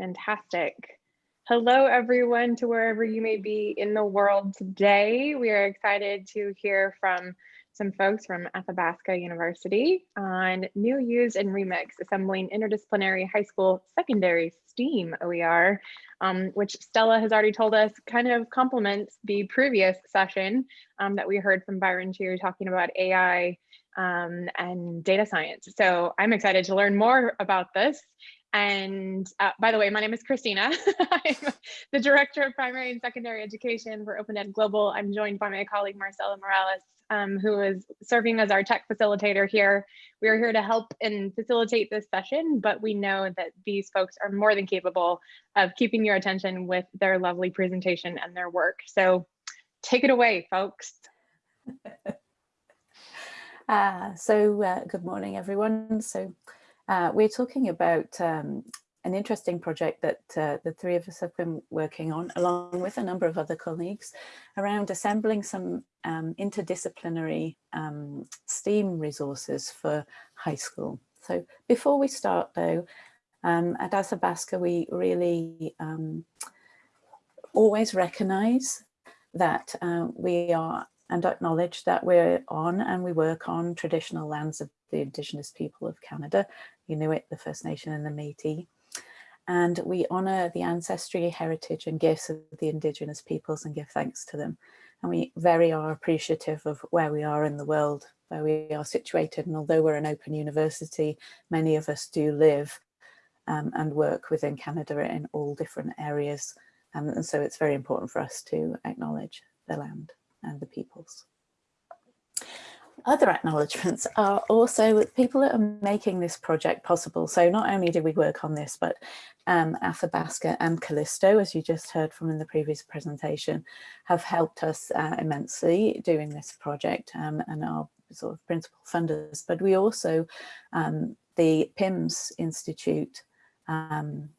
Fantastic. Hello, everyone, to wherever you may be in the world today. We are excited to hear from some folks from Athabasca University on new, used, and remix, assembling interdisciplinary high school secondary STEAM OER, um, which Stella has already told us kind of complements the previous session um, that we heard from Byron Chu talking about AI um, and data science. So I'm excited to learn more about this and uh, by the way, my name is Christina. I'm the Director of Primary and Secondary Education for Open Ed Global. I'm joined by my colleague Marcela Morales, um, who is serving as our tech facilitator here. We are here to help and facilitate this session, but we know that these folks are more than capable of keeping your attention with their lovely presentation and their work. So take it away, folks. uh, so uh, good morning, everyone. So uh, we're talking about um, an interesting project that uh, the three of us have been working on, along with a number of other colleagues, around assembling some um, interdisciplinary um, STEAM resources for high school. So before we start though, um, at Athabasca, we really um, always recognize that uh, we are and acknowledge that we're on and we work on traditional lands of the Indigenous people of Canada, Inuit, the First Nation and the Métis. And we honour the ancestry, heritage and gifts of the Indigenous peoples and give thanks to them. And we very are appreciative of where we are in the world, where we are situated. And although we're an open university, many of us do live um, and work within Canada in all different areas. Um, and so it's very important for us to acknowledge the land and the peoples. Other acknowledgements are also people that are making this project possible. So not only do we work on this, but um, Athabasca and Callysto, as you just heard from in the previous presentation, have helped us uh, immensely doing this project um, and are sort of principal funders. But we also, um, the PIMS Institute um,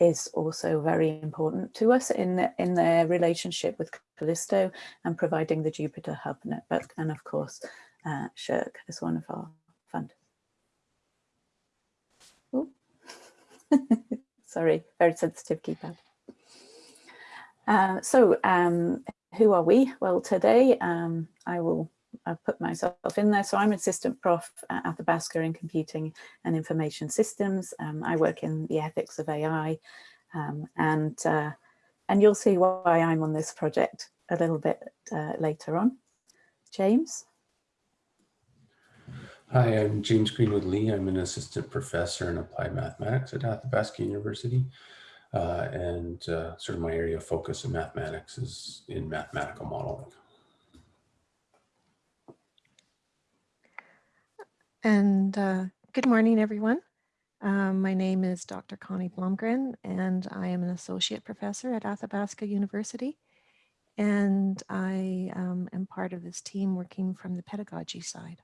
is also very important to us in, in their relationship with Callysto and providing the Jupyter Hub network. And of course, uh, SSHRC is one of our funders. Sorry, very sensitive keypad. Uh, so um, who are we? Well, today um, I will put myself in there. So I'm assistant prof at Athabasca in computing and information systems. Um, I work in the ethics of AI um, and, uh, and you'll see why I'm on this project a little bit uh, later on. James? Hi, I'm James Greenwood Lee. I'm an assistant professor in applied mathematics at Athabasca University. Uh, and uh, sort of my area of focus in mathematics is in mathematical modeling. And uh, good morning, everyone. Um, my name is Dr. Connie Blomgren, and I am an associate professor at Athabasca University. And I um, am part of this team working from the pedagogy side.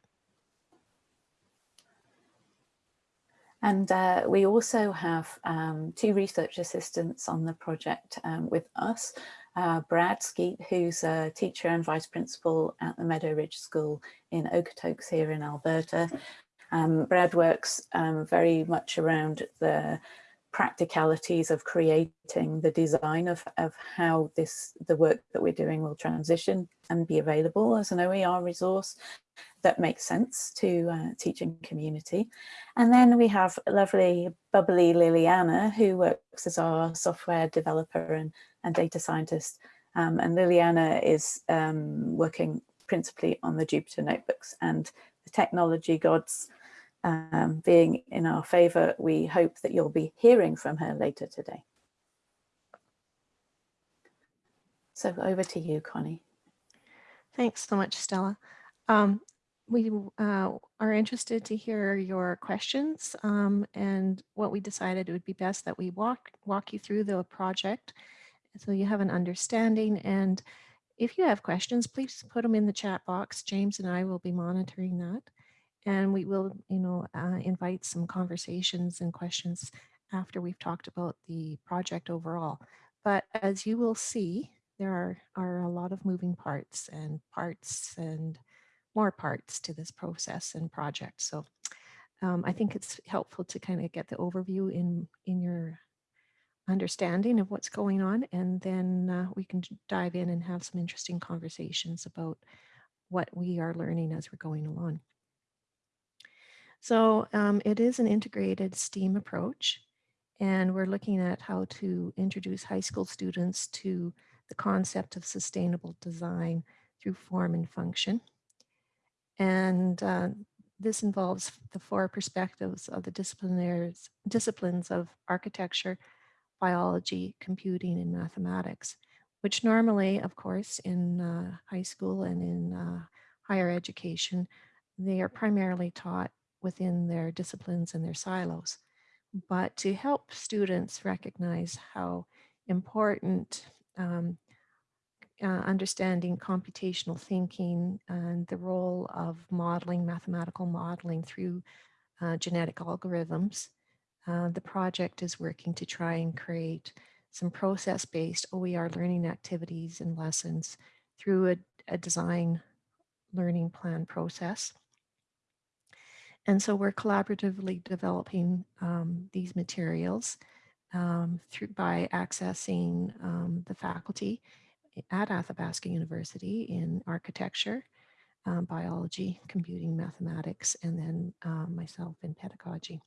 And uh, we also have um, two research assistants on the project um, with us. Uh, Brad Skeet, who's a teacher and vice principal at the Meadow Ridge School in Okotoks here in Alberta. Um, Brad works um, very much around the practicalities of creating the design of, of how this the work that we're doing will transition and be available as an OER resource that makes sense to uh, teaching community. And then we have lovely, bubbly Liliana, who works as our software developer and, and data scientist. Um, and Liliana is um, working principally on the Jupyter notebooks and the technology gods um, being in our favor, we hope that you'll be hearing from her later today. So over to you, Connie. Thanks so much, Stella. Um, we uh, are interested to hear your questions um, and what we decided it would be best that we walk walk you through the project so you have an understanding and if you have questions please put them in the chat box James and I will be monitoring that and we will you know uh, invite some conversations and questions after we've talked about the project overall but as you will see there are, are a lot of moving parts and parts and more parts to this process and project. So um, I think it's helpful to kind of get the overview in, in your understanding of what's going on, and then uh, we can dive in and have some interesting conversations about what we are learning as we're going along. So um, it is an integrated STEAM approach, and we're looking at how to introduce high school students to the concept of sustainable design through form and function. And uh, this involves the four perspectives of the disciplinaries, disciplines of architecture, biology, computing, and mathematics, which normally, of course, in uh, high school and in uh, higher education, they are primarily taught within their disciplines and their silos. But to help students recognize how important um, uh, understanding computational thinking and the role of modeling, mathematical modeling through uh, genetic algorithms, uh, the project is working to try and create some process-based OER learning activities and lessons through a, a design learning plan process. And so we're collaboratively developing um, these materials um, through by accessing um, the faculty at Athabasca University in architecture, um, biology, computing, mathematics, and then uh, myself in pedagogy.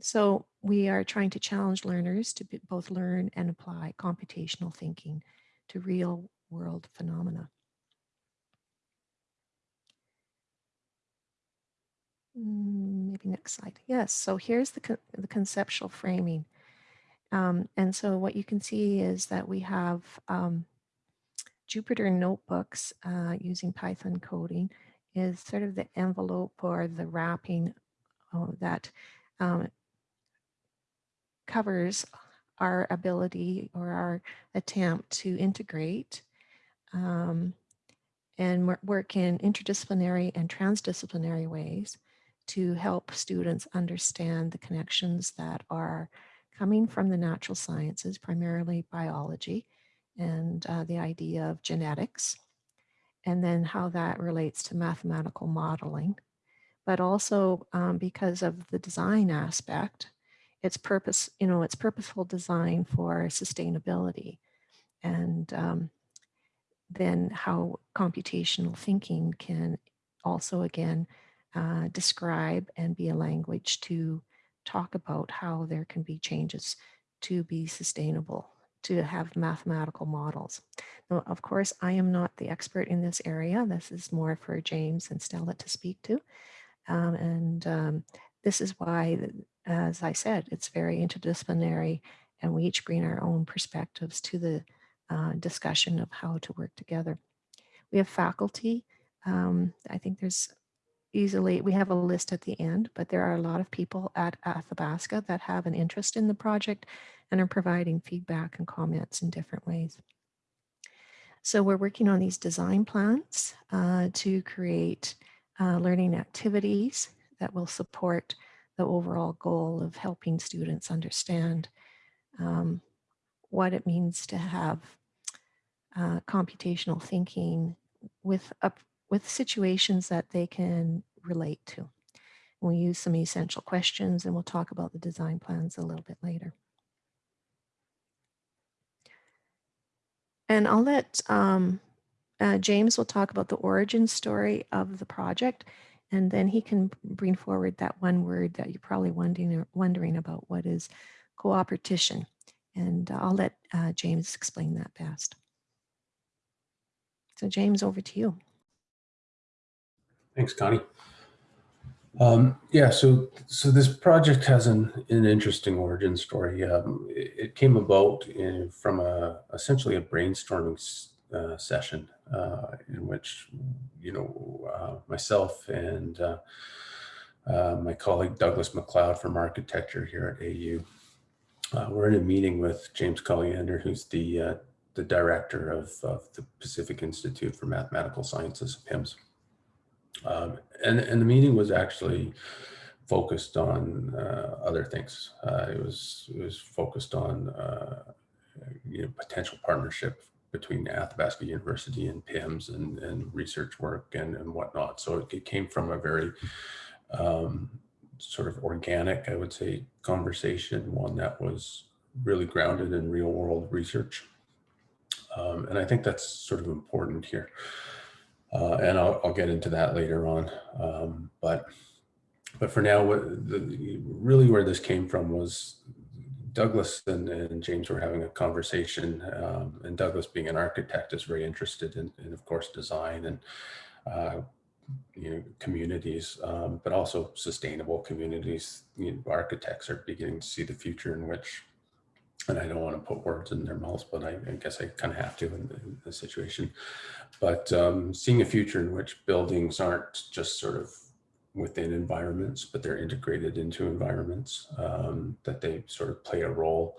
So we are trying to challenge learners to both learn and apply computational thinking to real world phenomena. Maybe next slide. Yes, so here's the, co the conceptual framing. Um, and so what you can see is that we have um, Jupyter notebooks uh, using Python coding is sort of the envelope or the wrapping uh, that um, covers our ability or our attempt to integrate um, and work in interdisciplinary and transdisciplinary ways to help students understand the connections that are coming from the natural sciences, primarily biology, and uh, the idea of genetics, and then how that relates to mathematical modeling. But also um, because of the design aspect, it's purpose, you know, it's purposeful design for sustainability. And um, then how computational thinking can also, again, uh, describe and be a language to talk about how there can be changes to be sustainable, to have mathematical models. Now, of course, I am not the expert in this area. This is more for James and Stella to speak to. Um, and um, this is why, as I said, it's very interdisciplinary and we each bring our own perspectives to the uh, discussion of how to work together. We have faculty. Um, I think there's easily, we have a list at the end, but there are a lot of people at Athabasca that have an interest in the project and are providing feedback and comments in different ways. So we're working on these design plans uh, to create uh, learning activities that will support the overall goal of helping students understand um, what it means to have uh, computational thinking with up with situations that they can relate to. We'll use some essential questions and we'll talk about the design plans a little bit later. And I'll let um, uh, James will talk about the origin story of the project and then he can bring forward that one word that you're probably wondering, wondering about what is cooperation. And I'll let uh, James explain that best. So James, over to you. Thanks, Connie. Um, yeah, so so this project has an, an interesting origin story. Um, it, it, came about in, from a essentially a brainstorming uh, session uh, in which you know uh, myself and uh, uh, my colleague Douglas McLeod from architecture here at AU uh, we're in a meeting with James Colliander, who's the the director of, of the Pacific Institute for Mathematical Sciences, PIMS. Um, and, and the meeting was actually focused on uh, other things. Uh, it was it was focused on uh, you know potential partnership between Athabasca University and PIMS and, and research work and, and whatnot. So it, it came from a very um, sort of organic, I would say, conversation, one that was really grounded in real world research. Um, and I think that's sort of important here. Uh, and I'll, I'll, get into that later on. Um, but but for now, the, really where this came from was Douglas and, and James were having a conversation, um, and Douglas, being an architect, is very interested in, in of course, design and uh, you know communities, um, but also sustainable communities. You know, architects are beginning to see the future in which and I don't want to put words in their mouths, but I, I guess I kind of have to in, in the situation. But um, seeing a future in which buildings aren't just sort of within environments, but they're integrated into environments, um, that they sort of play a role,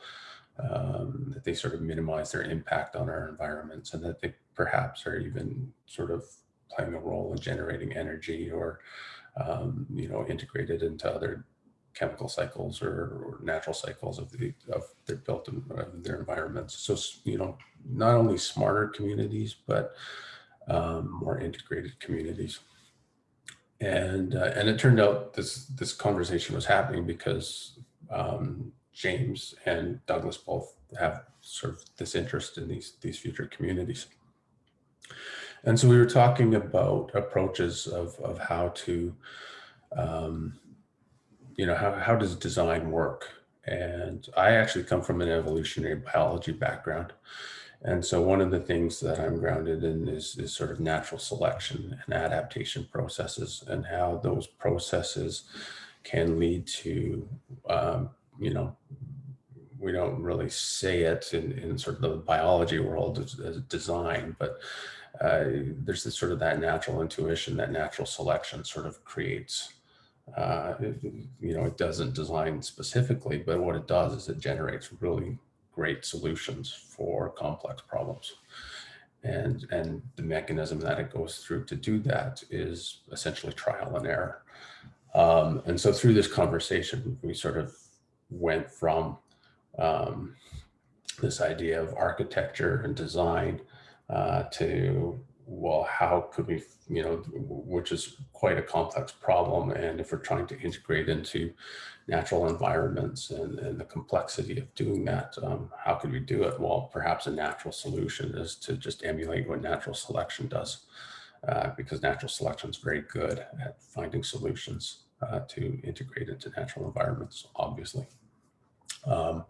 um, that they sort of minimize their impact on our environments, and that they perhaps are even sort of playing a role in generating energy or, um, you know, integrated into other chemical cycles or, or, natural cycles of the of their built in, uh, their environments. So you know, not only smarter communities, but um, more integrated communities. And uh, and it turned out this this conversation was happening because um, James and Douglas both have sort of this interest in these these future communities. And so we were talking about approaches of of how to um, you know, how, how does design work? And I actually come from an evolutionary biology background. And so one of the things that I'm grounded in is, is sort of natural selection and adaptation processes and how those processes can lead to, um, you know, we don't really say it in, in sort of the biology world as, design, but uh, there's this sort of that natural intuition, that natural selection sort of creates uh, you know, it doesn't design specifically, but what it does is it generates really great solutions for complex problems. And, and the mechanism that it goes through to do that is essentially trial and error. Um, and so through this conversation, we sort of went from um, this idea of architecture and design uh, to well, how could we, you know, which is quite a complex problem. And if we're trying to integrate into natural environments and, and the complexity of doing that, um, how could we do it? Well, perhaps a natural solution is to just emulate what natural selection does, uh, because natural selection is very good at finding solutions uh, to integrate into natural environments, obviously. Um,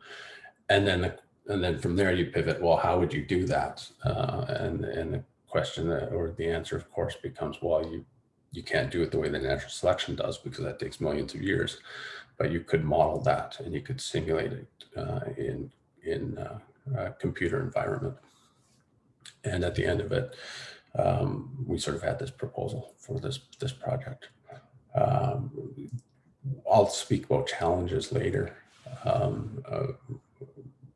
and then the, and then from there you pivot, well, how would you do that? Uh, and, and the question that, or the answer of course becomes, well, you, you can't do it the way the natural selection does because that takes millions of years, but you could model that and you could simulate it uh, in, in uh, a computer environment. And at the end of it, um, we sort of had this proposal for this, this project. Um, I'll speak about challenges later um, uh,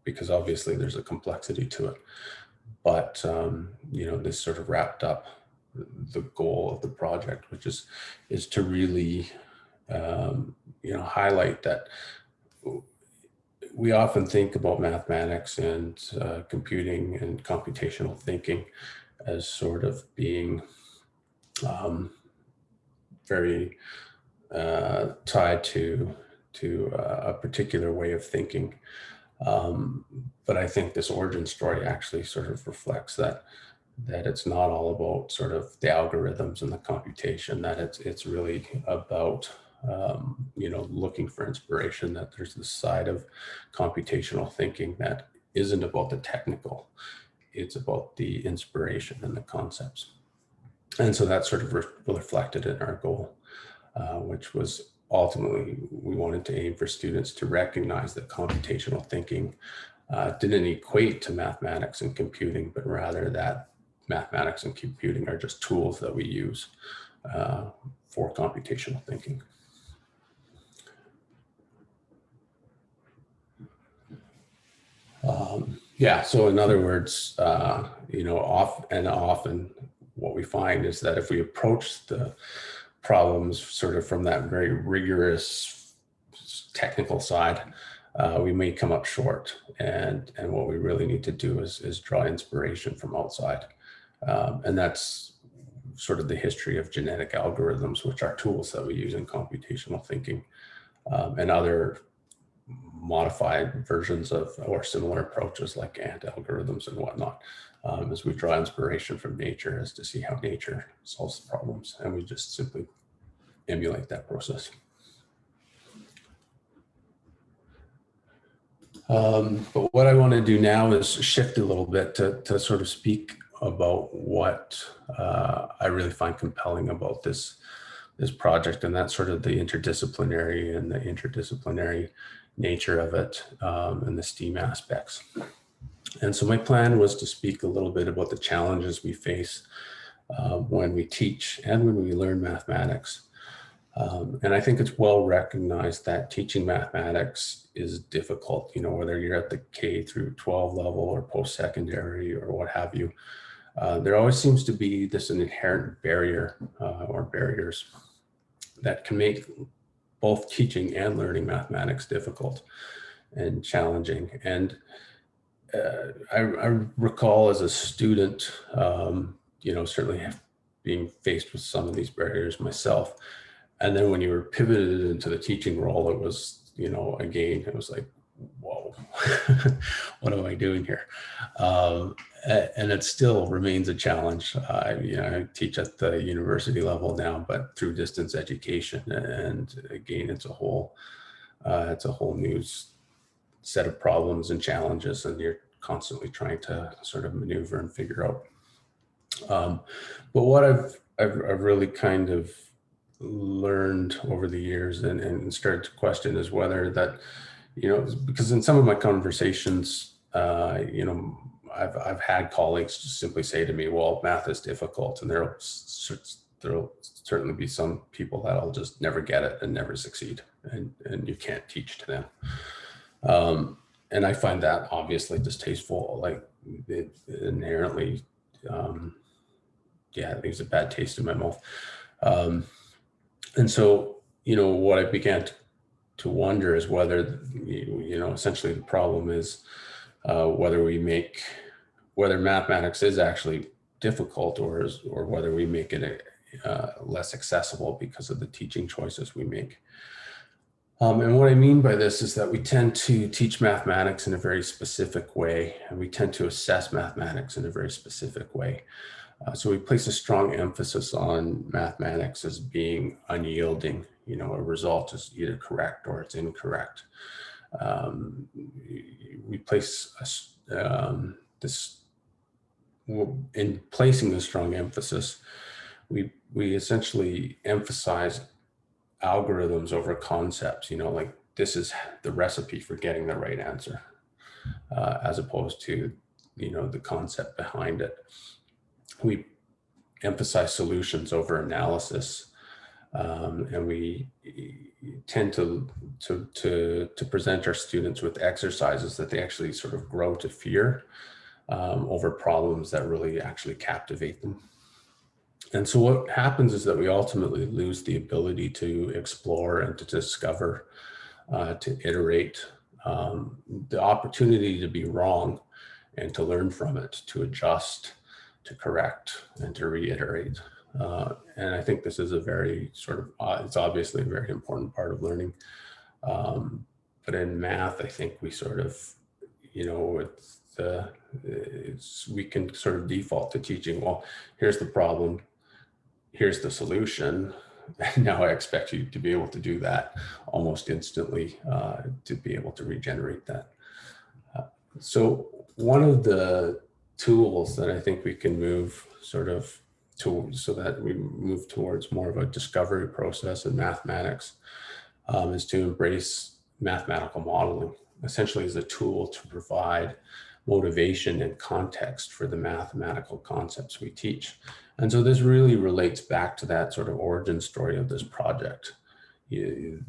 because obviously there's a complexity to it. But, um, you know, this sort of wrapped up the goal of the project, which is, is to really, um, you know, highlight that we often think about mathematics and uh, computing and computational thinking as sort of being um, very uh, tied to to uh, a particular way of thinking. Um, but I think this origin story actually sort of reflects that that it's not all about sort of the algorithms and the computation, that it's it's really about um, you know looking for inspiration, that there's this side of computational thinking that isn't about the technical, it's about the inspiration and the concepts. And so that's sort of re reflected in our goal, uh, which was ultimately we wanted to aim for students to recognize that computational thinking uh, didn't equate to mathematics and computing, but rather that mathematics and computing are just tools that we use uh, for computational thinking. Um, yeah, so in other words, uh, you know, off and often what we find is that if we approach the problems sort of from that very rigorous technical side, uh, we may come up short. And, and what we really need to do is, is draw inspiration from outside. Um, and that's sort of the history of genetic algorithms, which are tools that we use in computational thinking um, and other modified versions of or similar approaches like ant algorithms and whatnot um, as we draw inspiration from nature as to see how nature solves the problems and we just simply emulate that process. Um, but what I want to do now is shift a little bit to, to sort of speak about what uh, I really find compelling about this, this project and that's sort of the interdisciplinary and the interdisciplinary nature of it um, and the STEAM aspects. And so my plan was to speak a little bit about the challenges we face uh, when we teach and when we learn mathematics. Um, and I think it's well recognized that teaching mathematics is difficult, you know, whether you're at the K through 12 level or post-secondary or what have you. Uh, there always seems to be this an inherent barrier uh, or barriers that can make both teaching and learning mathematics difficult and challenging. And uh, I, I, recall as a student, um, you know, certainly being faced with some of these barriers myself. And then when you were pivoted into the teaching role, it was, you know, again, it was like, whoa, what am I doing here? Um, and it still remains a challenge. I, you know, I teach at the university level now, but through distance education, and again, it's a whole, uh, it's a whole new set of problems and challenges, and you're constantly trying to sort of maneuver and figure out. Um, but what I've, I've, I've really kind of learned over the years and, and started to question is whether that, you know, because in some of my conversations, uh, you know, I've, I've had colleagues simply say to me, well, math is difficult. And there'll, there'll certainly be some people that'll just never get it and never succeed. And, and you can't teach to them. Um, and I find that obviously distasteful, like it inherently, um, yeah, it leaves a bad taste in my mouth. Um, and so, you know, what I began to, to wonder is whether, you know, essentially the problem is uh, whether we make whether mathematics is actually difficult or is, or whether we make it uh, less accessible because of the teaching choices we make. Um, and what I mean by this is that we tend to teach mathematics in a very specific way, and we tend to assess mathematics in a very specific way. Uh, so we place a strong emphasis on mathematics as being unyielding. You know, a result is either correct or it's incorrect. Um, we place a, um, this in placing the strong emphasis, we we essentially emphasize algorithms over concepts. You know, like this is the recipe for getting the right answer, uh, as opposed to you know the concept behind it. We emphasize solutions over analysis, um, and we tend to, to to to present our students with exercises that they actually sort of grow to fear um, over problems that really actually captivate them. And so what happens is that we ultimately lose the ability to explore and to discover, uh, to iterate, um, the opportunity to be wrong and to learn from it, to adjust, to correct, and to reiterate. Uh, and I think this is a very sort of, uh, it's obviously a very important part of learning. Um, but in math, I think we sort of, you know, it's the, it's, we can sort of default to teaching, well, here's the problem, here's the solution. Now I expect you to be able to do that almost instantly uh, to be able to regenerate that. Uh, so one of the tools that I think we can move sort of to so that we move towards more of a discovery process in mathematics um, is to embrace mathematical modeling essentially as a tool to provide motivation and context for the mathematical concepts we teach. And so this really relates back to that sort of origin story of this project. You,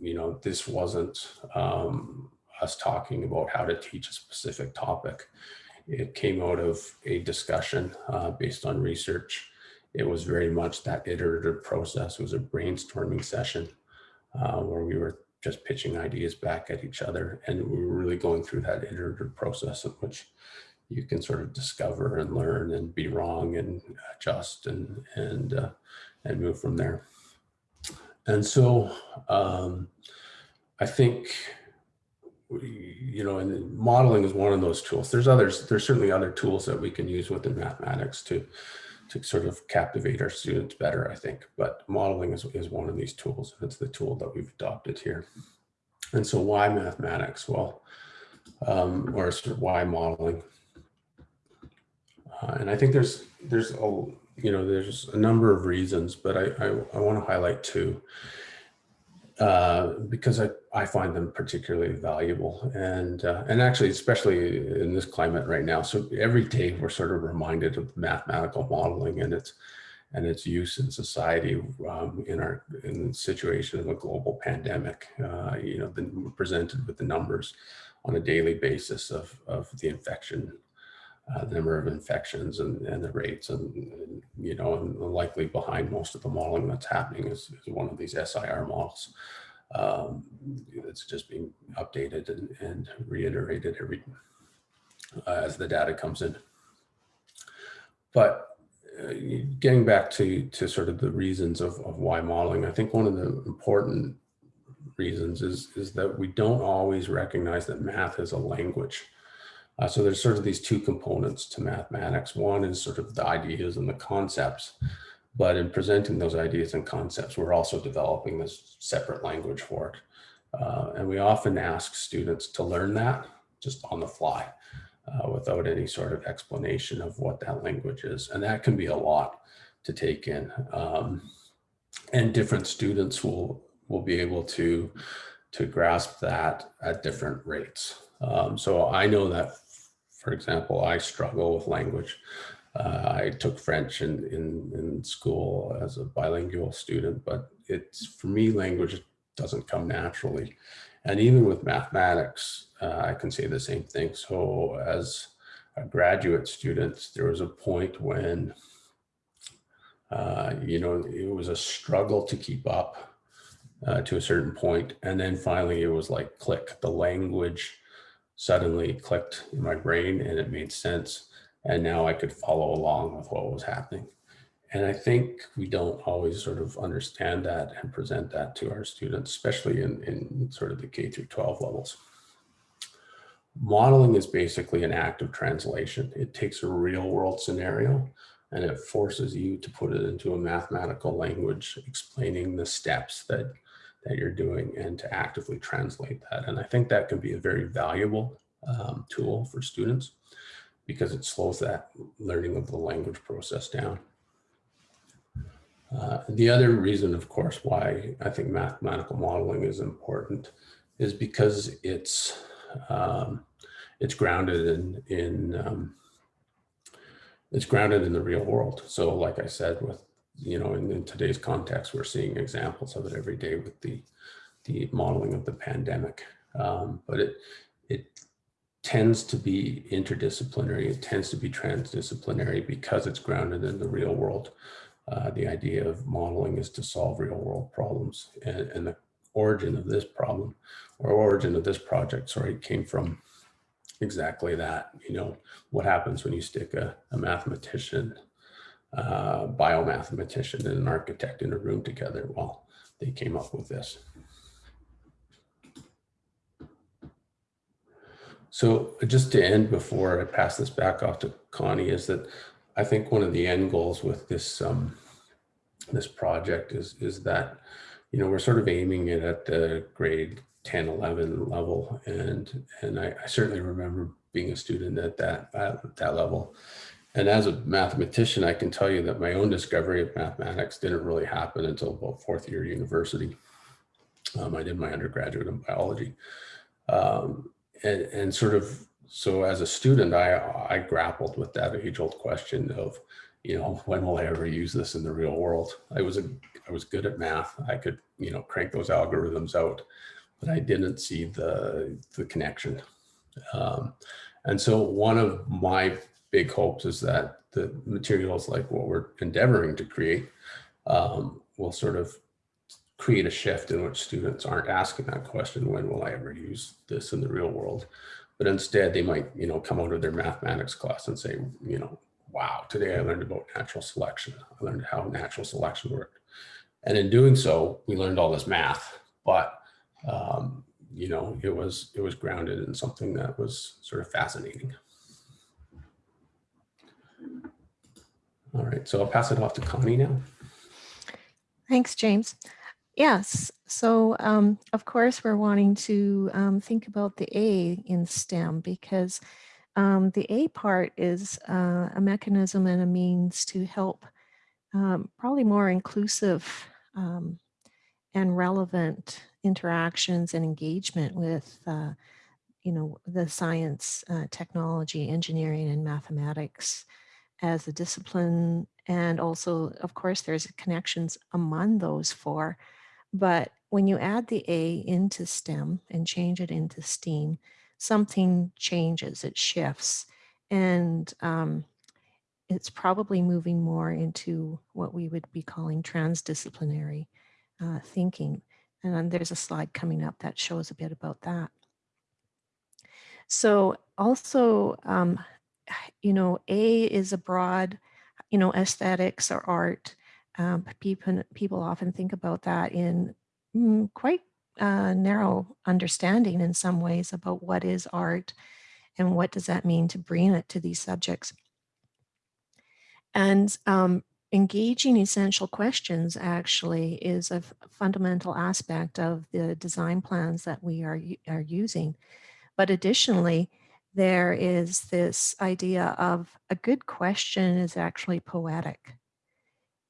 you know, this wasn't um, us talking about how to teach a specific topic. It came out of a discussion uh, based on research. It was very much that iterative process. It was a brainstorming session uh, where we were just pitching ideas back at each other. And we were really going through that iterative process in which you can sort of discover and learn and be wrong and adjust and and uh, and move from there. And so um, I think you know, and modeling is one of those tools. There's others. There's certainly other tools that we can use within mathematics to to sort of captivate our students better, I think. But modeling is, is one of these tools. It's the tool that we've adopted here. And so why mathematics? Well, um, or sort of why modeling? Uh, and I think there's there's a you know there's a number of reasons, but I I, I want to highlight two uh, because I, I find them particularly valuable and uh, and actually especially in this climate right now. So every day we're sort of reminded of mathematical modeling and its and its use in society um, in our in the situation of a global pandemic. Uh, you know, presented with the numbers on a daily basis of of the infection uh, the number of infections and, and the rates and, and, you know, and likely behind most of the modeling that's happening is, is one of these SIR models. Um, it's just being updated and, and reiterated every uh, as the data comes in. But uh, getting back to, to sort of the reasons of, of why modeling, I think one of the important reasons is, is that we don't always recognize that math is a language. Uh, so there's sort of these two components to mathematics. One is sort of the ideas and the concepts, but in presenting those ideas and concepts, we're also developing this separate language for it. Uh, and we often ask students to learn that just on the fly uh, without any sort of explanation of what that language is. And that can be a lot to take in. Um, and different students will, will be able to, to grasp that at different rates. Um, so I know that for example, I struggle with language. Uh, I took French in, in, in school as a bilingual student, but it's for me, language doesn't come naturally. And even with mathematics, uh, I can say the same thing. So as a graduate student, there was a point when, uh, you know, it was a struggle to keep up uh, to a certain point. And then finally it was like click, the language suddenly clicked in my brain and it made sense. And now I could follow along with what was happening. And I think we don't always sort of understand that and present that to our students, especially in, in sort of the K through 12 levels. Modeling is basically an act of translation. It takes a real world scenario and it forces you to put it into a mathematical language, explaining the steps that that you're doing and to actively translate that. And I think that can be a very valuable um, tool for students because it slows that learning of the language process down. Uh, the other reason, of course, why I think mathematical modeling is important is because it's um, it's grounded in in um, it's grounded in the real world. So, like I said, with you know, in, in, today's context, we're seeing examples of it every day with the the modeling of the pandemic. Um, but it it tends to be interdisciplinary. It tends to be transdisciplinary because it's grounded in the real world. Uh, the idea of modeling is to solve real world problems, and, and the origin of this problem or origin of this project, sorry, came from exactly that. You know, what happens when you stick a, a mathematician uh, biomathematician and an architect in a room together. while they came up with this. So just to end before I pass this back off to Connie is that I think one of the end goals with this um, this project is is that you know we're sort of aiming it at the grade 10 11 level and and I, I certainly remember being a student at that at that level and as a mathematician, I can tell you that my own discovery of mathematics didn't really happen until about fourth year university. Um, I did my undergraduate in biology. Um, and, and sort of, so as a student, I, I grappled with that age old question of, you know, when will I ever use this in the real world? I was a, I was good at math. I could, you know, crank those algorithms out, but I didn't see the, the connection. Um, and so one of my big hopes is that the materials like what we're endeavoring to create um, will sort of create a shift in which students aren't asking that question, when will I ever use this in the real world? but instead they might, you know, come out of their mathematics class and say, you know, wow, today I learned about natural selection. I learned how natural selection worked. And in doing so, we learned all this math, but um, you know, it was it was grounded in something that was sort of fascinating. All right, so I'll pass it off to Connie now. Thanks, James. Yes, so um, of course we're wanting to um, think about the A in STEM because um, the A part is uh, a mechanism and a means to help um, probably more inclusive um, and relevant interactions and engagement with uh, you know the science, uh, technology, engineering, and mathematics as a discipline. And also, of course, there's connections among those four. But when you add the A into STEM and change it into STEAM, something changes, it shifts. And um, it's probably moving more into what we would be calling transdisciplinary uh, thinking. And there's a slide coming up that shows a bit about that. So also, um, you know, A is a broad, you know, aesthetics or art. Um, people, people often think about that in mm, quite uh, narrow understanding in some ways about what is art and what does that mean to bring it to these subjects. And um, engaging essential questions actually is a fundamental aspect of the design plans that we are, are using. But additionally, there is this idea of a good question is actually poetic.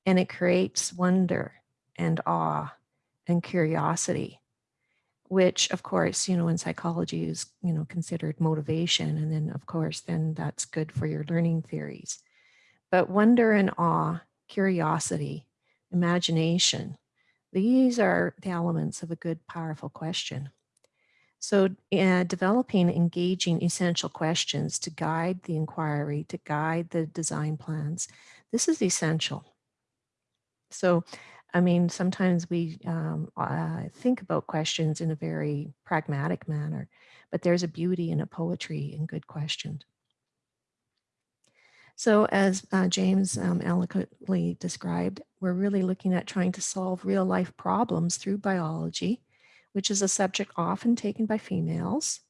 And it creates wonder and awe and curiosity which of course you know in psychology is you know considered motivation and then of course then that's good for your learning theories. But wonder and awe curiosity imagination these are the elements of a good powerful question so uh, developing engaging essential questions to guide the inquiry, to guide the design plans, this is essential. So, I mean, sometimes we um, uh, think about questions in a very pragmatic manner, but there's a beauty and a poetry in good questions. So as uh, James um, eloquently described, we're really looking at trying to solve real life problems through biology which is a subject often taken by females,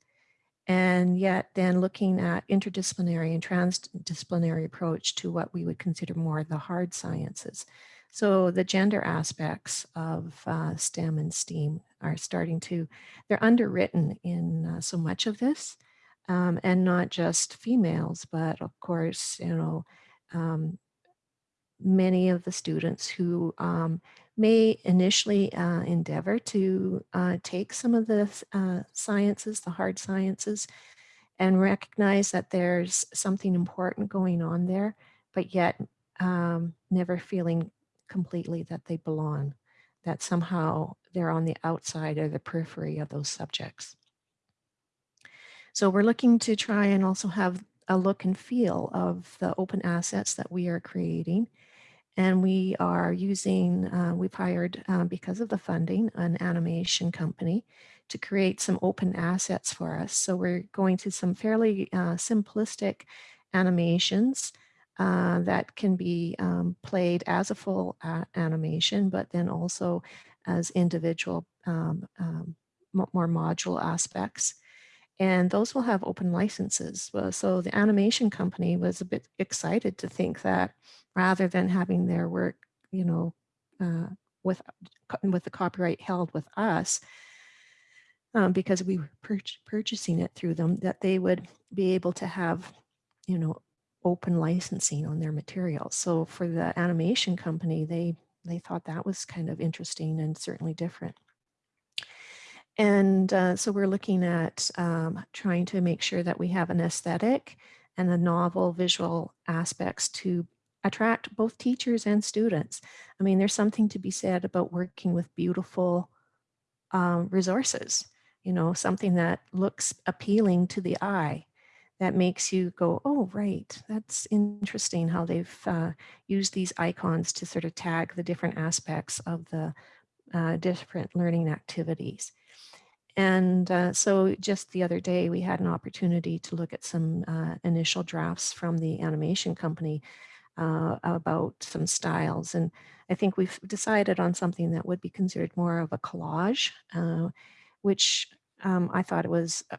and yet then looking at interdisciplinary and transdisciplinary approach to what we would consider more the hard sciences. So the gender aspects of uh, STEM and STEAM are starting to, they're underwritten in uh, so much of this, um, and not just females, but of course, you know, um, many of the students who um, may initially uh, endeavor to uh, take some of the uh, sciences, the hard sciences, and recognize that there's something important going on there, but yet um, never feeling completely that they belong, that somehow they're on the outside or the periphery of those subjects. So we're looking to try and also have a look and feel of the open assets that we are creating and we are using, uh, we've hired, uh, because of the funding, an animation company to create some open assets for us. So we're going to some fairly uh, simplistic animations uh, that can be um, played as a full animation, but then also as individual, um, um, more module aspects and those will have open licenses. So the animation company was a bit excited to think that rather than having their work, you know, uh, with, with the copyright held with us, um, because we were pur purchasing it through them, that they would be able to have, you know, open licensing on their materials. So for the animation company, they they thought that was kind of interesting and certainly different. And uh, so we're looking at um, trying to make sure that we have an aesthetic and a novel visual aspects to attract both teachers and students. I mean, there's something to be said about working with beautiful um, resources, you know, something that looks appealing to the eye that makes you go, oh, right, that's interesting how they've uh, used these icons to sort of tag the different aspects of the uh, different learning activities. And uh, so just the other day, we had an opportunity to look at some uh, initial drafts from the animation company uh, about some styles. And I think we've decided on something that would be considered more of a collage, uh, which um, I thought it was, uh,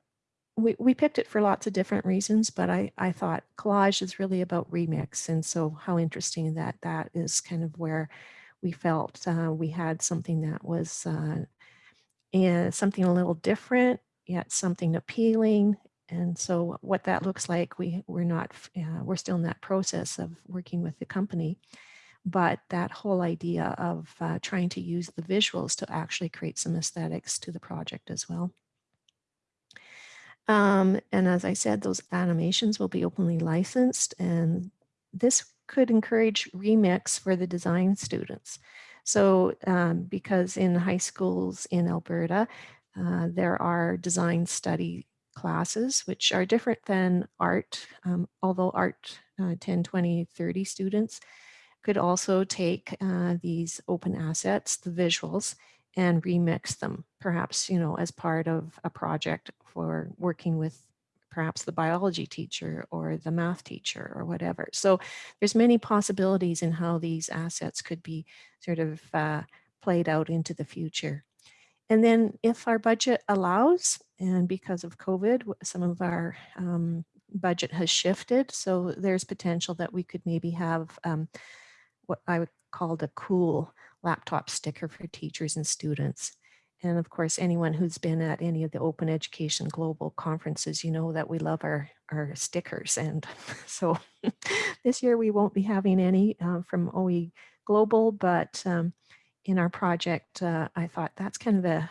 we, we picked it for lots of different reasons, but I, I thought collage is really about remix. And so how interesting that that is kind of where we felt uh, we had something that was uh, something a little different, yet something appealing. And so what that looks like, we, we're not, uh, we're still in that process of working with the company. But that whole idea of uh, trying to use the visuals to actually create some aesthetics to the project as well. Um, and as I said, those animations will be openly licensed and this could encourage remix for the design students. So um, because in high schools in Alberta, uh, there are design study classes, which are different than art, um, although art uh, 10, 20, 30 students could also take uh, these open assets, the visuals, and remix them, perhaps, you know, as part of a project for working with perhaps the biology teacher or the math teacher or whatever. So there's many possibilities in how these assets could be sort of uh, played out into the future. And then if our budget allows, and because of COVID, some of our um, budget has shifted. So there's potential that we could maybe have um, what I would call a cool laptop sticker for teachers and students. And of course, anyone who's been at any of the Open Education Global conferences, you know that we love our, our stickers. And so this year we won't be having any uh, from OE Global, but um, in our project, uh, I thought that's kind of a,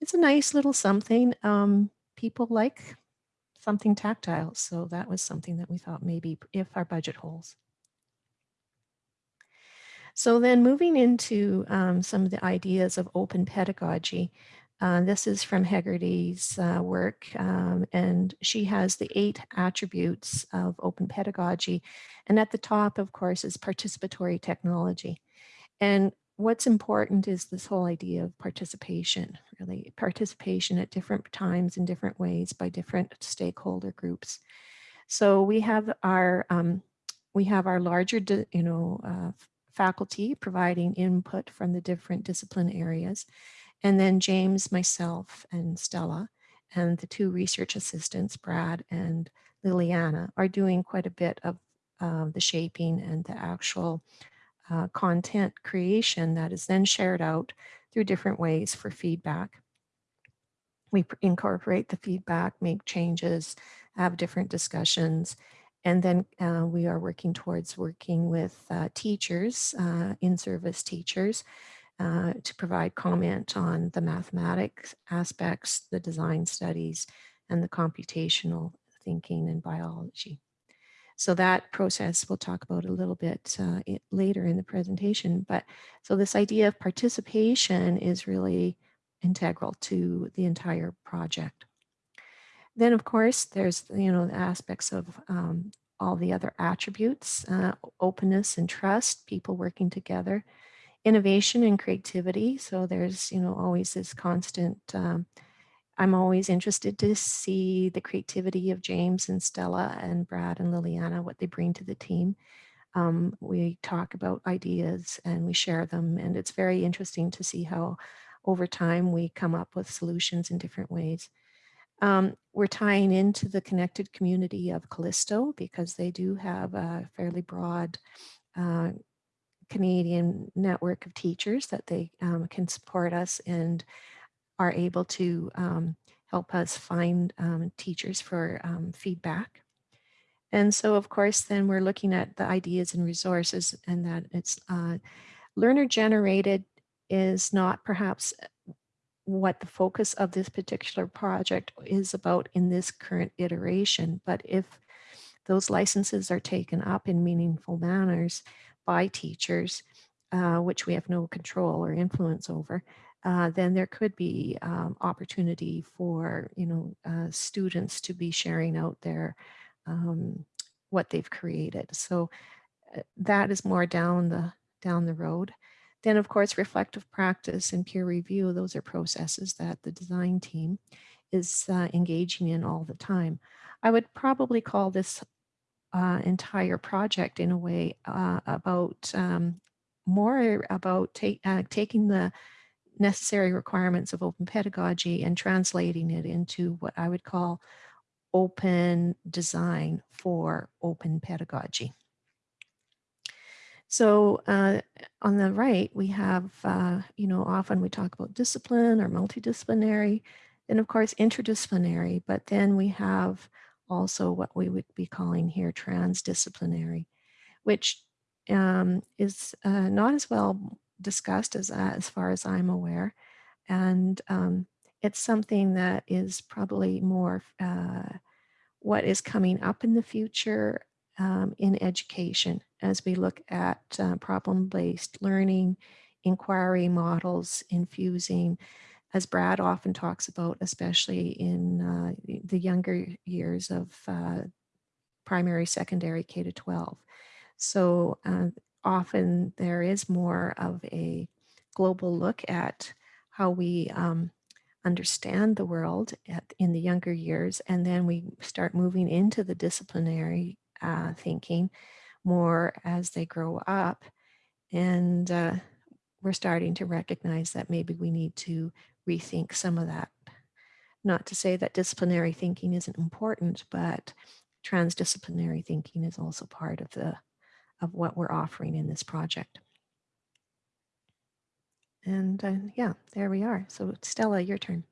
it's a nice little something. Um, people like something tactile. So that was something that we thought maybe if our budget holds. So then moving into um, some of the ideas of open pedagogy, uh, this is from Hegarty's uh, work, um, and she has the eight attributes of open pedagogy. And at the top, of course, is participatory technology. And what's important is this whole idea of participation, really participation at different times in different ways by different stakeholder groups. So we have our um, we have our larger, you know, uh, faculty providing input from the different discipline areas. And then James, myself, and Stella, and the two research assistants, Brad and Liliana, are doing quite a bit of uh, the shaping and the actual uh, content creation that is then shared out through different ways for feedback. We incorporate the feedback, make changes, have different discussions, and then uh, we are working towards working with uh, teachers, uh, in-service teachers, uh, to provide comment on the mathematics aspects, the design studies, and the computational thinking and biology. So that process we'll talk about a little bit uh, it, later in the presentation. But so this idea of participation is really integral to the entire project. Then, of course, there's, you know, the aspects of um, all the other attributes, uh, openness and trust, people working together, innovation and creativity. So there's, you know, always this constant, um, I'm always interested to see the creativity of James and Stella and Brad and Liliana, what they bring to the team. Um, we talk about ideas and we share them and it's very interesting to see how over time we come up with solutions in different ways. Um, we're tying into the connected community of Callysto because they do have a fairly broad uh, Canadian network of teachers that they um, can support us and are able to um, help us find um, teachers for um, feedback. And so, of course, then we're looking at the ideas and resources and that it's uh, learner generated is not perhaps what the focus of this particular project is about in this current iteration. But if those licenses are taken up in meaningful manners by teachers, uh, which we have no control or influence over, uh, then there could be um, opportunity for you know uh, students to be sharing out their um, what they've created. So uh, that is more down the down the road. Then of course, reflective practice and peer review, those are processes that the design team is uh, engaging in all the time. I would probably call this uh, entire project in a way about um, more about taking the necessary requirements of open pedagogy and translating it into what I would call open design for open pedagogy. So uh, on the right, we have, uh, you know, often we talk about discipline or multidisciplinary, and of course interdisciplinary, but then we have also what we would be calling here transdisciplinary, which um, is uh, not as well discussed as, uh, as far as I'm aware. And um, it's something that is probably more uh, what is coming up in the future um, in education as we look at uh, problem-based learning, inquiry models, infusing, as Brad often talks about, especially in uh, the younger years of uh, primary, secondary, K to 12. So uh, often there is more of a global look at how we um, understand the world at, in the younger years, and then we start moving into the disciplinary uh, thinking more as they grow up. And uh, we're starting to recognize that maybe we need to rethink some of that. Not to say that disciplinary thinking isn't important, but transdisciplinary thinking is also part of the of what we're offering in this project. And uh, yeah, there we are. So Stella, your turn.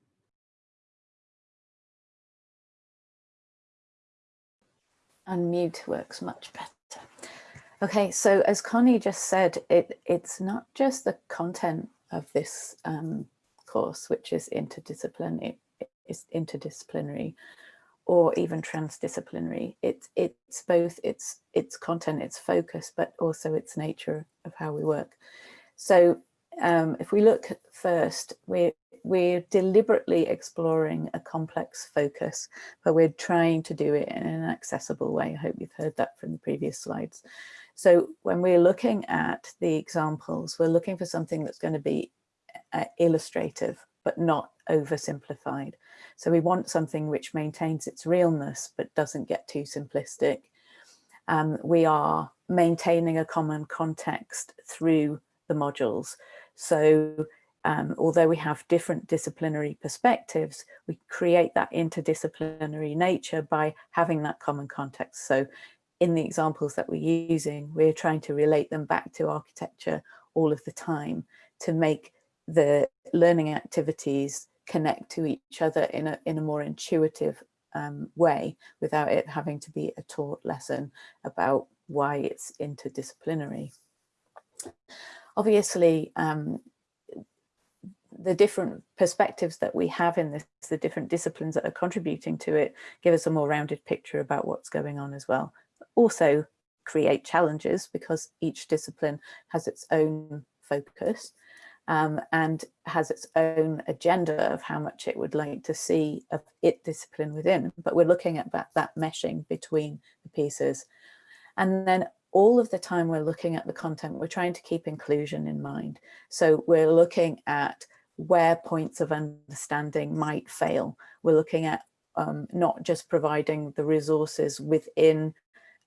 Unmute works much better. Okay, so as Connie just said, it, it's not just the content of this um, course, which is interdisciplinary, is interdisciplinary, or even transdisciplinary. It's it's both its its content, its focus, but also its nature of how we work. So um, if we look first, we're we're deliberately exploring a complex focus, but we're trying to do it in an accessible way. I hope you've heard that from the previous slides. So when we're looking at the examples, we're looking for something that's going to be uh, illustrative, but not oversimplified. So we want something which maintains its realness, but doesn't get too simplistic. Um, we are maintaining a common context through the modules. So um, although we have different disciplinary perspectives, we create that interdisciplinary nature by having that common context. So in the examples that we're using, we're trying to relate them back to architecture all of the time to make the learning activities connect to each other in a, in a more intuitive um, way without it having to be a taught lesson about why it's interdisciplinary. Obviously, um, the different perspectives that we have in this, the different disciplines that are contributing to it, give us a more rounded picture about what's going on as well. Also create challenges because each discipline has its own focus um, and has its own agenda of how much it would like to see of it discipline within. But we're looking at that, that meshing between the pieces. And then all of the time we're looking at the content, we're trying to keep inclusion in mind. So we're looking at where points of understanding might fail. We're looking at um, not just providing the resources within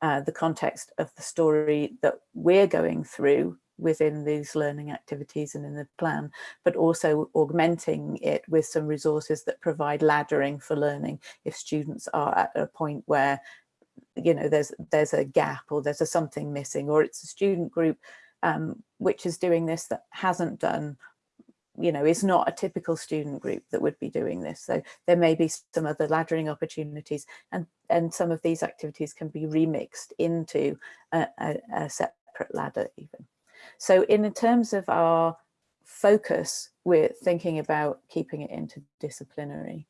uh, the context of the story that we're going through within these learning activities and in the plan, but also augmenting it with some resources that provide laddering for learning. If students are at a point where you know there's there's a gap or there's a something missing or it's a student group um, which is doing this that hasn't done you know is not a typical student group that would be doing this. So there may be some other laddering opportunities and and some of these activities can be remixed into a, a, a separate ladder even so in terms of our focus, we're thinking about keeping it interdisciplinary.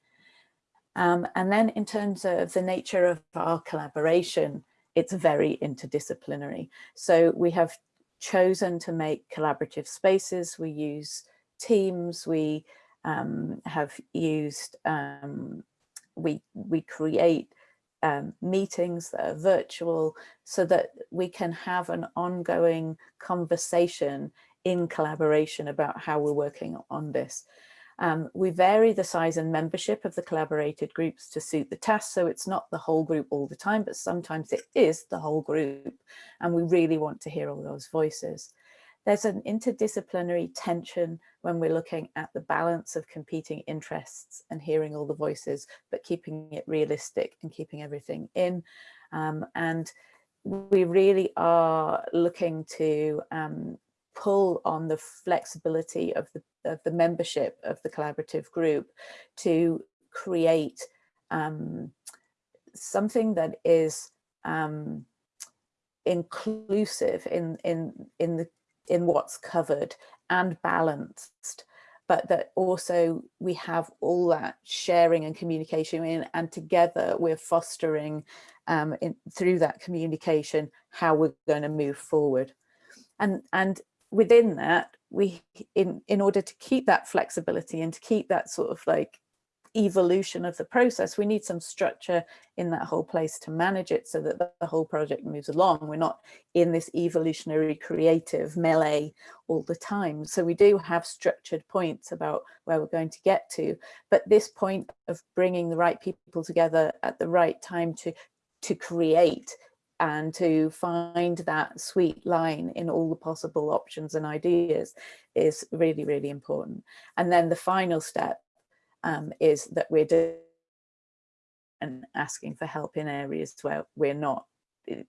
Um, and then in terms of the nature of our collaboration, it's very interdisciplinary. So we have chosen to make collaborative spaces. We use teams. We um, have used, um, we, we create um, meetings that are virtual so that we can have an ongoing conversation in collaboration about how we're working on this. Um, we vary the size and membership of the collaborated groups to suit the task. So it's not the whole group all the time, but sometimes it is the whole group. And we really want to hear all those voices. There's an interdisciplinary tension when we're looking at the balance of competing interests and hearing all the voices, but keeping it realistic and keeping everything in. Um, and we really are looking to um, pull on the flexibility of the, of the membership of the collaborative group to create um, something that is um, inclusive in, in, in, the, in what's covered and balanced but that also we have all that sharing and communication in and together we're fostering um, in, through that communication how we're going to move forward. And and within that, we in in order to keep that flexibility and to keep that sort of like evolution of the process, we need some structure in that whole place to manage it so that the whole project moves along. We're not in this evolutionary creative melee all the time. So we do have structured points about where we're going to get to, but this point of bringing the right people together at the right time to to create and to find that sweet line in all the possible options and ideas is really, really important. And then the final step um, is that we're doing and asking for help in areas where we're not,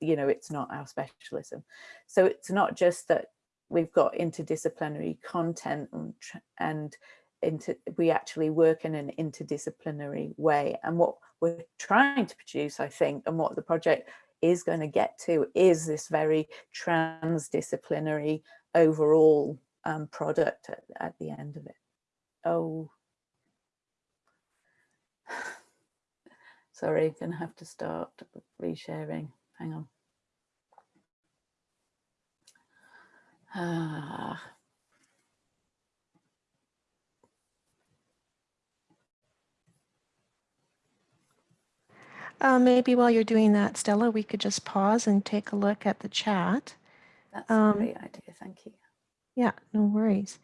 you know, it's not our specialism. So it's not just that we've got interdisciplinary content and, and into, we actually work in an interdisciplinary way. And what we're trying to produce, I think, and what the project is going to get to is this very transdisciplinary overall um, product at, at the end of it. Oh, sorry, gonna have to start resharing. Hang on. Ah. Uh, maybe while you're doing that, Stella, we could just pause and take a look at the chat. That's Um, a great idea, thank you. Yeah, no worries.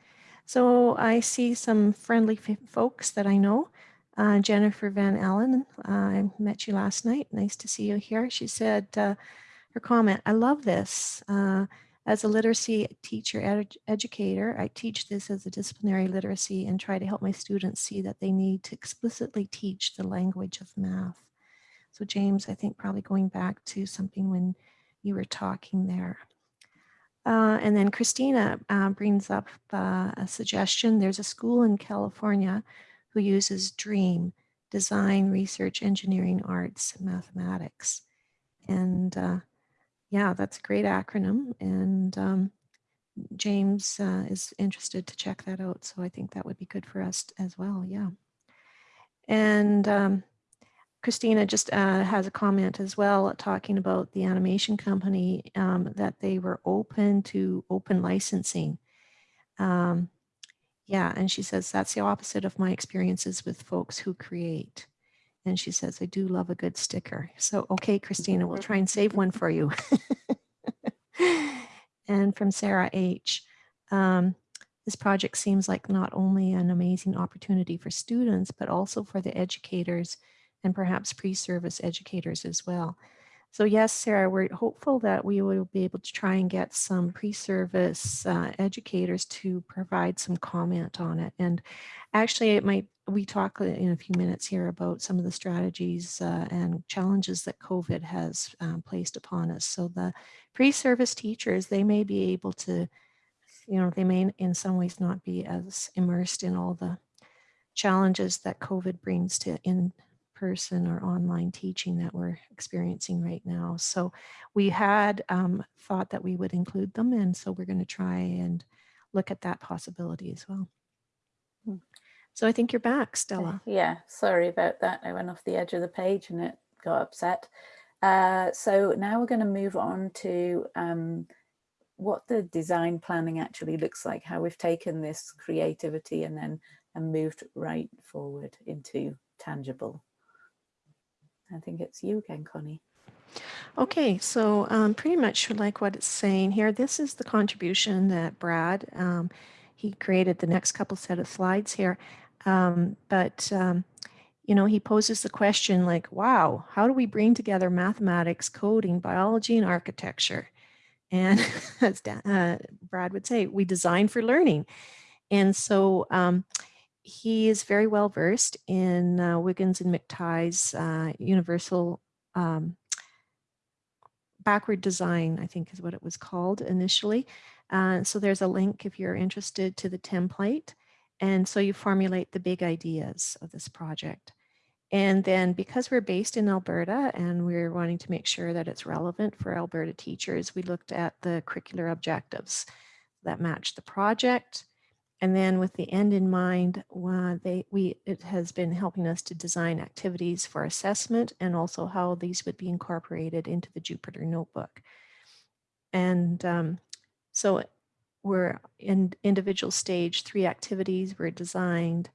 So I see some friendly folks that I know. Uh, Jennifer Van Allen, I met you last night. Nice to see you here. She said uh, her comment, I love this. Uh, as a literacy teacher ed- educator, I teach this as a disciplinary literacy and try to help my students see that they need to explicitly teach the language of math. So James, I think probably going back to something when you were talking there. Uh, and then Christina uh, brings up uh, a suggestion. There's a school in California who uses DREAM, Design, Research, Engineering, Arts, Mathematics. And uh, yeah, that's a great acronym. And um, James uh, is interested to check that out. So I think that would be good for us as well. Yeah. And um, Christina just uh, has a comment as well talking about the animation company um, that they were open to open licensing. Um, yeah, and she says that's the opposite of my experiences with folks who create. And she says, I do love a good sticker. So, okay, Christina, we'll try and save one for you. and from Sarah H. Um, this project seems like not only an amazing opportunity for students, but also for the educators and perhaps pre-service educators as well. So yes, Sarah, we're hopeful that we will be able to try and get some pre-service uh, educators to provide some comment on it. And actually it might, we talk in a few minutes here about some of the strategies uh, and challenges that COVID has um, placed upon us. So the pre-service teachers, they may be able to, you know, they may in some ways not be as immersed in all the challenges that COVID brings to in person or online teaching that we're experiencing right now. So we had um, thought that we would include them. And so we're going to try and look at that possibility as well. Hmm. So I think you're back, Stella. Yeah, sorry about that. I went off the edge of the page and it got upset. Uh, so now we're going to move on to um, what the design planning actually looks like, how we've taken this creativity and then and moved right forward into tangible. I think it's you again, Connie. Okay, so um, pretty much like what it's saying here, this is the contribution that Brad, um, he created the next couple set of slides here. Um, but, um, you know, he poses the question like, wow, how do we bring together mathematics, coding, biology, and architecture? And as uh, Brad would say, we design for learning. And so um, he is very well versed in uh, Wiggins and McTighe's uh, universal um, backward design, I think is what it was called initially. Uh, so there's a link if you're interested to the template. And so you formulate the big ideas of this project. And then because we're based in Alberta and we're wanting to make sure that it's relevant for Alberta teachers, we looked at the curricular objectives that match the project. And then with the end in mind, uh, they, we, it has been helping us to design activities for assessment and also how these would be incorporated into the Jupyter notebook. And um, so we're in individual stage, three activities were designed.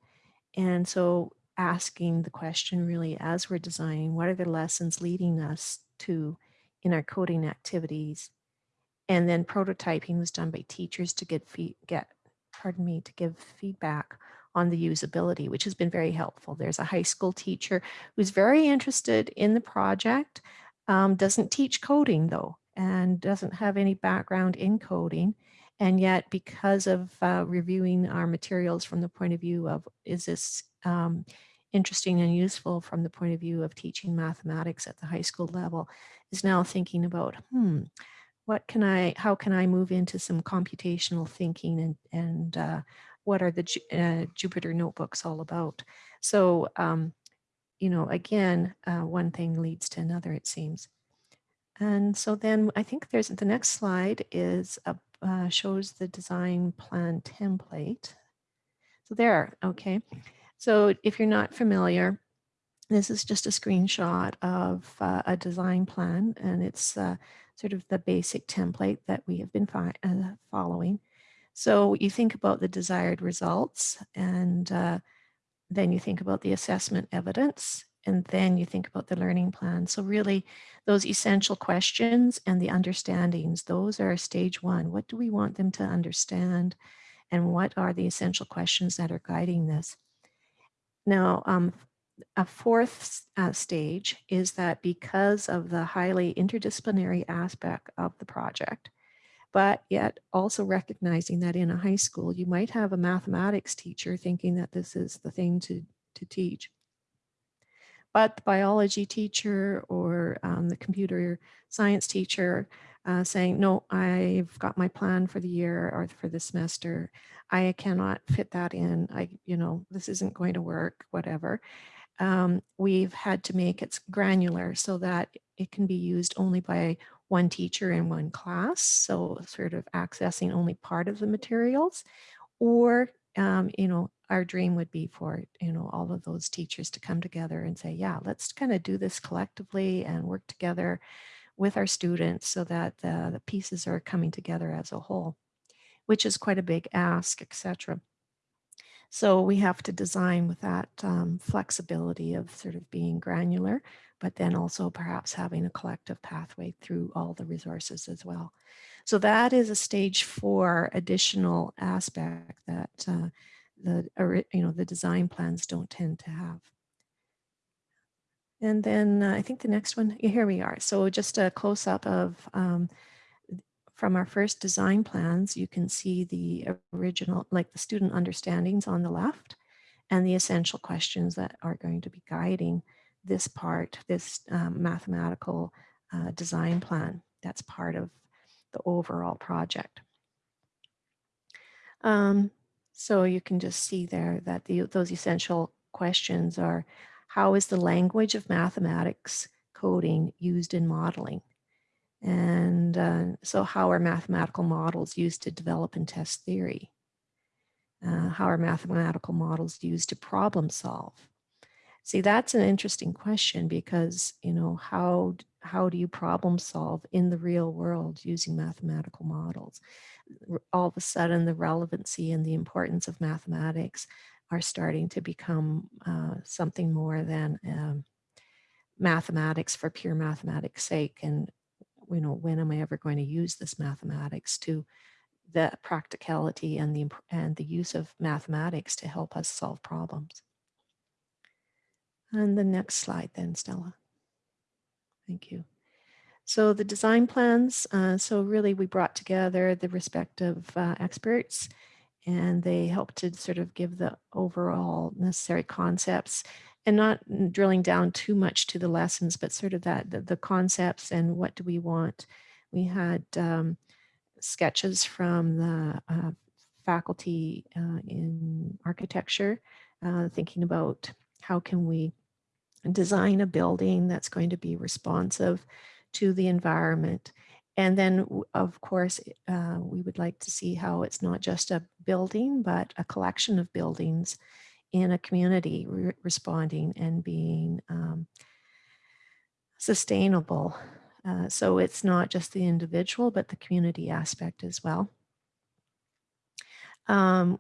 And so asking the question really as we're designing, what are the lessons leading us to in our coding activities? And then prototyping was done by teachers to get, get pardon me, to give feedback on the usability, which has been very helpful. There's a high school teacher who's very interested in the project, um, doesn't teach coding though, and doesn't have any background in coding. And yet because of uh, reviewing our materials from the point of view of, is this um, interesting and useful from the point of view of teaching mathematics at the high school level, is now thinking about, hmm, what can I, how can I move into some computational thinking and, and uh, what are the uh, Jupyter notebooks all about? So, um, you know, again, uh, one thing leads to another, it seems. And so then I think there's the next slide is a, uh, shows the design plan template. So there, okay. So if you're not familiar, this is just a screenshot of uh, a design plan and it's uh, sort of the basic template that we have been uh, following. So you think about the desired results and uh, then you think about the assessment evidence and then you think about the learning plan. So really those essential questions and the understandings, those are stage one. What do we want them to understand? And what are the essential questions that are guiding this? Now, um, a fourth uh, stage is that because of the highly interdisciplinary aspect of the project, but yet also recognizing that in a high school, you might have a mathematics teacher thinking that this is the thing to, to teach. But the biology teacher or um, the computer science teacher uh, saying, no, I've got my plan for the year or for the semester. I cannot fit that in. I, you know, this isn't going to work, whatever um, we've had to make it granular so that it can be used only by one teacher in one class. So sort of accessing only part of the materials or, um, you know, our dream would be for, you know, all of those teachers to come together and say, yeah, let's kind of do this collectively and work together with our students so that the, the pieces are coming together as a whole, which is quite a big ask, etc. So we have to design with that um, flexibility of sort of being granular, but then also perhaps having a collective pathway through all the resources as well. So that is a stage four additional aspect that uh, the, you know, the design plans don't tend to have. And then uh, I think the next one, here we are. So just a close up of um, from our first design plans, you can see the original, like the student understandings on the left and the essential questions that are going to be guiding this part, this um, mathematical uh, design plan. That's part of the overall project. Um, so you can just see there that the, those essential questions are, how is the language of mathematics coding used in modeling? And uh, so how are mathematical models used to develop and test theory? Uh, how are mathematical models used to problem solve? See, that's an interesting question because, you know, how, how do you problem solve in the real world using mathematical models? All of a sudden, the relevancy and the importance of mathematics are starting to become uh, something more than um, mathematics for pure mathematics sake and you know when am I ever going to use this mathematics to the practicality and the and the use of mathematics to help us solve problems. And the next slide then, Stella. Thank you. So the design plans, uh, so really we brought together the respective uh, experts and they helped to sort of give the overall necessary concepts and not drilling down too much to the lessons, but sort of that the, the concepts and what do we want. We had um, sketches from the uh, faculty uh, in architecture, uh, thinking about how can we design a building that's going to be responsive to the environment. And then, of course, uh, we would like to see how it's not just a building, but a collection of buildings in a community re responding and being um, sustainable. Uh, so it's not just the individual, but the community aspect as well. Um,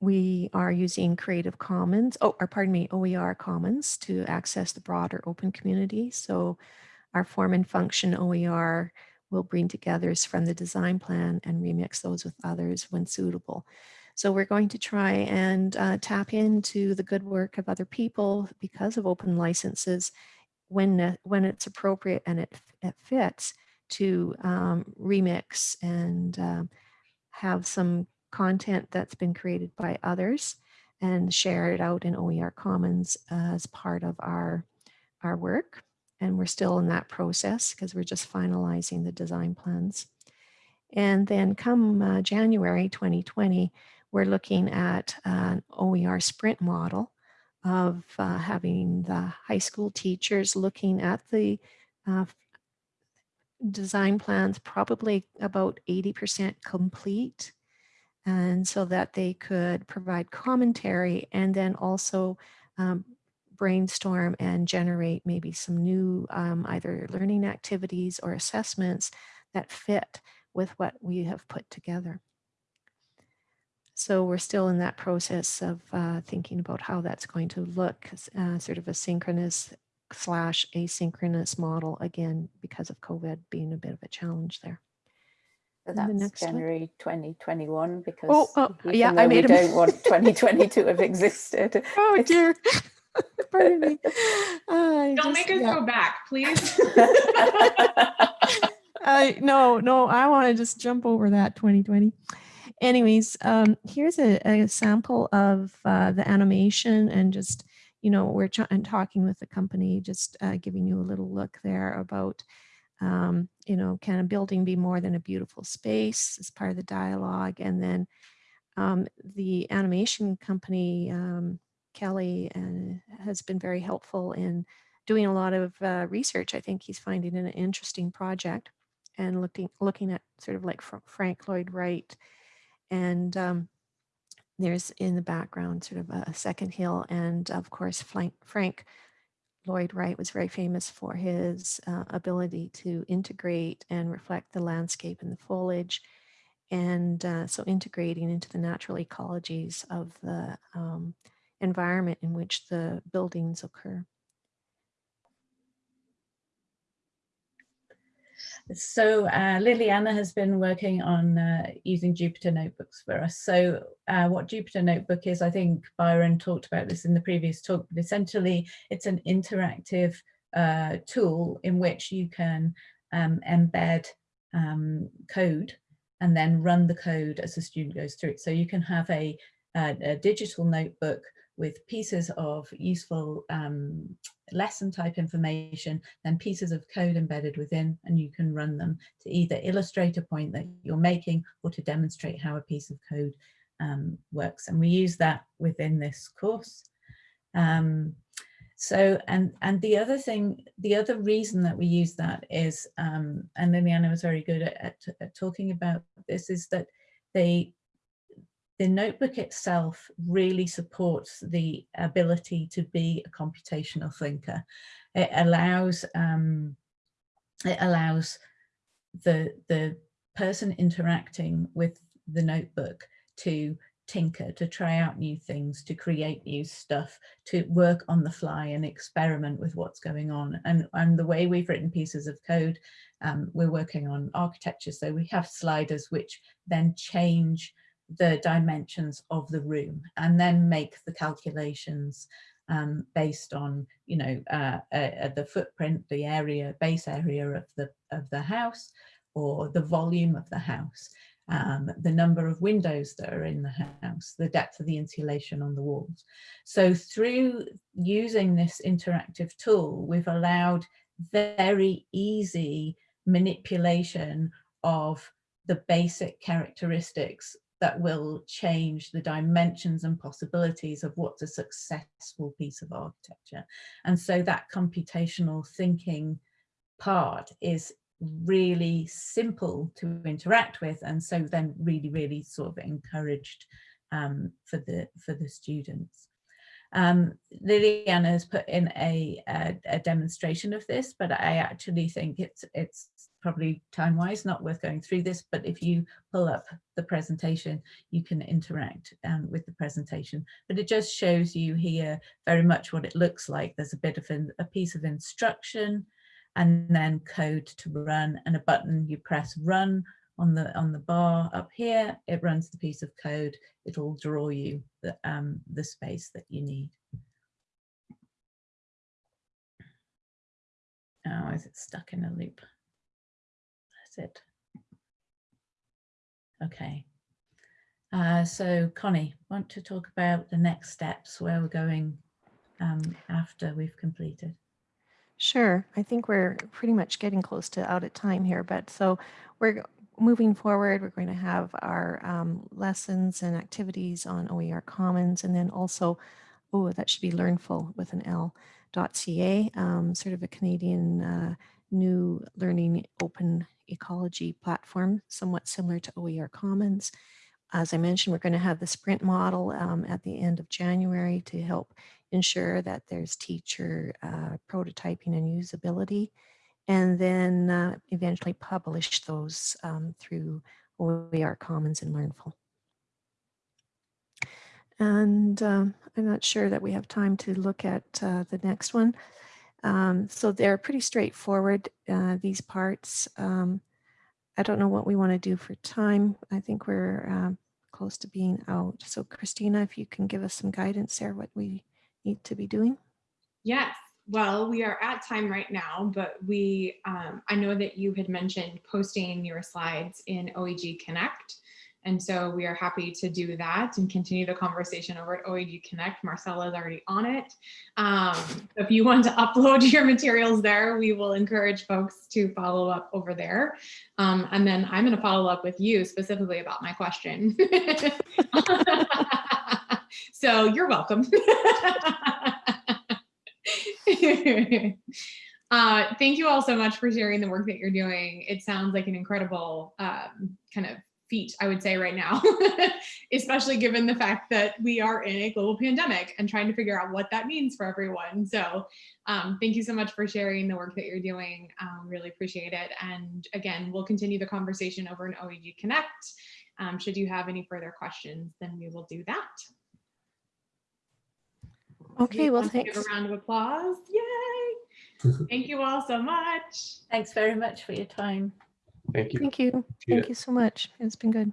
we are using Creative Commons, oh, or pardon me, OER Commons to access the broader open community. So our form and function OER will bring together from the design plan and remix those with others when suitable. So we're going to try and uh, tap into the good work of other people because of open licenses when, when it's appropriate and it, it fits to um, remix and uh, have some content that's been created by others and share it out in OER Commons as part of our, our work. And we're still in that process because we're just finalizing the design plans. And then come uh, January 2020, we're looking at an OER sprint model of uh, having the high school teachers looking at the uh, design plans probably about 80% complete and so that they could provide commentary and then also um, brainstorm and generate maybe some new um, either learning activities or assessments that fit with what we have put together. So we're still in that process of uh, thinking about how that's going to look, uh, sort of a synchronous slash asynchronous model, again, because of COVID being a bit of a challenge there. So that's January 2021 because oh, oh yeah, I made we don't want 2020 to have existed. Oh dear. Pardon me. don't just, make us yeah. go back, please. uh, no, no, I want to just jump over that 2020 anyways, um, here's a, a, sample of uh, the animation and just, you know, we're and talking with the company, just uh, giving you a little look there about, um, you know, can a building be more than a beautiful space as part of the dialogue? And then um, the animation company, um, Kelly, uh, has been very helpful in doing a lot of uh, research. I think he's finding an interesting project and looking looking at sort of like Frank Lloyd Wright and um, there's in the background sort of a, second hill. And of course, Frank, Frank Lloyd Wright was very famous for his uh, ability to integrate and reflect the landscape and the foliage. And uh, so integrating into the natural ecologies of the um, environment in which the buildings occur. So uh, Liliana has been working on uh, using Jupyter notebooks for us. So uh, what Jupyter notebook is, I think Byron talked about this in the previous talk, but essentially it's an interactive uh, tool in which you can um, embed um, code and then run the code as a student goes through it. So you can have a, a, a digital notebook with pieces of useful um, lesson type information, then pieces of code embedded within, and you can run them to either illustrate a point that you're making or to demonstrate how a piece of code um, works. And we use that within this course. Um, so, and, and the other thing, the other reason that we use that is, um, and Liliana was very good at, at, at talking about this, is that they the notebook itself really supports the ability to be a computational thinker. It allows um, it allows the the person interacting with the notebook to tinker, to try out new things, to create new stuff, to work on the fly and experiment with what's going on. And, and the way we've written pieces of code, um, we're working on architecture. So we have sliders which then change the dimensions of the room and then make the calculations um, based on, you know, uh, uh, the footprint, the area, base area of the, of the house or the volume of the house um, the number of windows that are in the house, the depth of the insulation on the walls. So through using this interactive tool, we've allowed very easy manipulation of the basic characteristics that will change the dimensions and possibilities of what's a successful piece of architecture. And so that computational thinking part is really simple to interact with and so then really really sort of encouraged um, for the for the students. Um, Liliana has put in a, a, a, demonstration of this, but I actually think it's it's probably time-wise not worth going through this, but if you pull up the presentation, you can interact um, with the presentation. But it just shows you here very much what it looks like. There's a bit of an, a piece of instruction, and then code to run and a button. You press run on the on the bar up here. It runs the piece of code. It'll draw you the um the space that you need. Oh is it stuck in a loop it okay uh, so Connie want to talk about the next steps where we're going um, after we've completed Sure. I think we're pretty much getting close to out of time here, but so we're moving forward. We're going to have our um, lessons and activities on OER Commons, and then also, oh, that should be Learnful with an L .ca, um, sort of a Canadian uh, new learning open ecology platform, somewhat similar to OER Commons. As I mentioned, we're going to have the sprint model um, at the end of January to help ensure that there's teacher uh, prototyping and usability, and then uh, eventually publish those um, through OER Commons and Learnful. And um, I'm not sure that we have time to look at uh, the next one. Um, so they're pretty straightforward, uh, these parts. Um, I don't know what we want to do for time. I think we're uh, close to being out. So Christina, if you can give us some guidance there, what we need to be doing? Yes. Well, we are at time right now, but we, um, I know that you had mentioned posting your slides in OEG Connect. And so we are happy to do that and continue the conversation over at OEG Connect. Marcella is already on it. Um, if you want to upload your materials there, we will encourage folks to follow up over there. Um, and then I'm going to follow up with you specifically about my question. So you're welcome. uh, thank you all so much for sharing the work that you're doing. It sounds like an incredible um, kind of feat, I would say right now, especially given the fact that we are in a global pandemic and trying to figure out what that means for everyone. So um, thank you so much for sharing the work that you're doing. Um, really appreciate it. And again, we'll continue the conversation over in OEG Connect. Um, should you have any further questions, then we will do that. Okay, well, thanks. Give a round of applause. Yay. Thank you all so much. Thanks very much for your time. Thank you. Thank you. Thank you so much. It's been good.